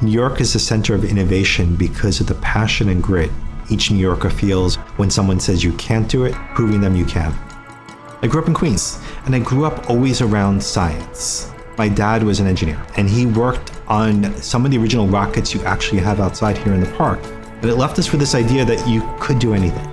New York is the center of innovation because of the passion and grit each New Yorker feels when someone says you can't do it, proving them you can. I grew up in Queens, and I grew up always around science. My dad was an engineer, and he worked on some of the original rockets you actually have outside here in the park. And it left us with this idea that you could do anything.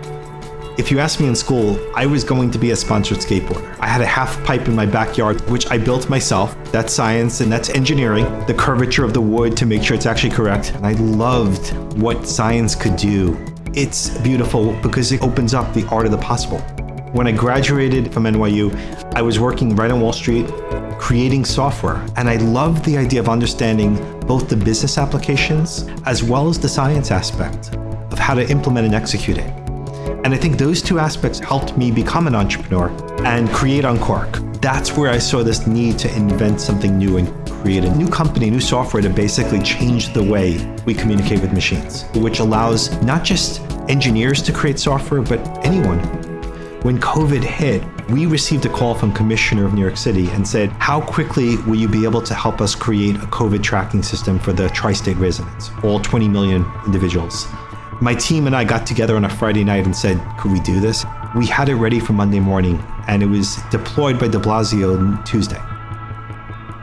If you asked me in school, I was going to be a sponsored skateboarder. I had a half pipe in my backyard, which I built myself. That's science and that's engineering, the curvature of the wood to make sure it's actually correct. And I loved what science could do. It's beautiful because it opens up the art of the possible. When I graduated from NYU, I was working right on Wall Street, creating software. And I loved the idea of understanding both the business applications as well as the science aspect of how to implement and execute it. And I think those two aspects helped me become an entrepreneur and create Unqork. That's where I saw this need to invent something new and create a new company, new software to basically change the way we communicate with machines, which allows not just engineers to create software, but anyone. When COVID hit, we received a call from Commissioner of New York City and said, how quickly will you be able to help us create a COVID tracking system for the tri-state residents, all 20 million individuals? My team and I got together on a Friday night and said, could we do this? We had it ready for Monday morning and it was deployed by de Blasio on Tuesday.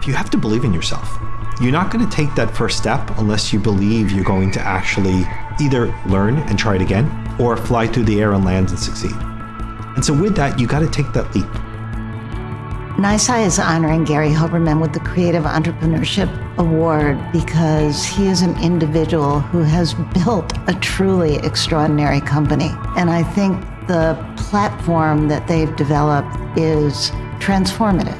You have to believe in yourself. You're not going to take that first step unless you believe you're going to actually either learn and try it again or fly through the air and land and succeed. And so with that, you got to take that leap. NYSCI is honoring Gary Hoberman with the Creative Entrepreneurship Award because he is an individual who has built a truly extraordinary company. And I think the platform that they've developed is transformative.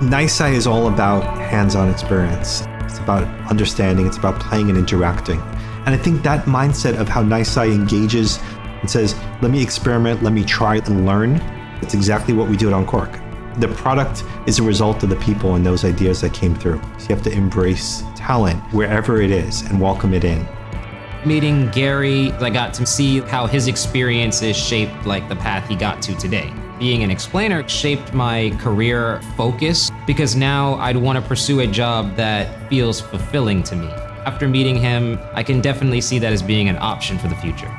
NYSCI is all about hands-on experience. It's about understanding, it's about playing and interacting. And I think that mindset of how NYSCI engages and says, let me experiment, let me try and learn, it's exactly what we do at Unqork. The product is a result of the people and those ideas that came through. So you have to embrace talent wherever it is and welcome it in. Meeting Gary, I got to see how his experiences shaped like the path he got to today. Being an explainer shaped my career focus because now I'd want to pursue a job that feels fulfilling to me. After meeting him, I can definitely see that as being an option for the future.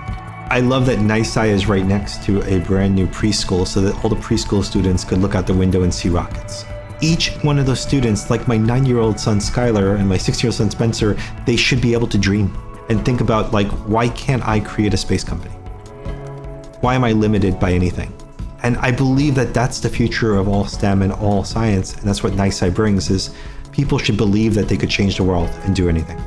I love that NYSCI is right next to a brand new preschool so that all the preschool students could look out the window and see rockets. Each one of those students, like my nine-year-old son Skylar and my six-year-old son Spencer, they should be able to dream and think about like, why can't I create a space company? Why am I limited by anything? And I believe that that's the future of all STEM and all science, and that's what NYSCI brings is people should believe that they could change the world and do anything.